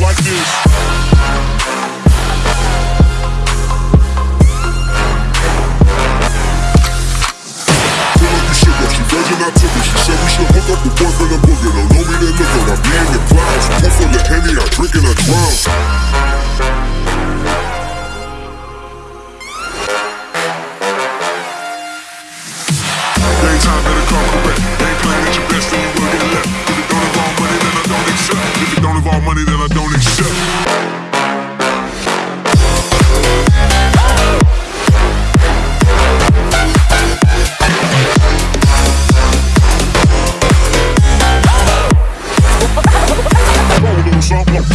like this. Virgin, I took it. She said we should hook up the boyfriend and boogie. Don't know me, they look. I be in clouds. Pour full of Henny, I drink and I drown. Daytime. Ain't playing at your best, you will get left. If don't involve money, then I don't accept. If don't involve money, then I don't.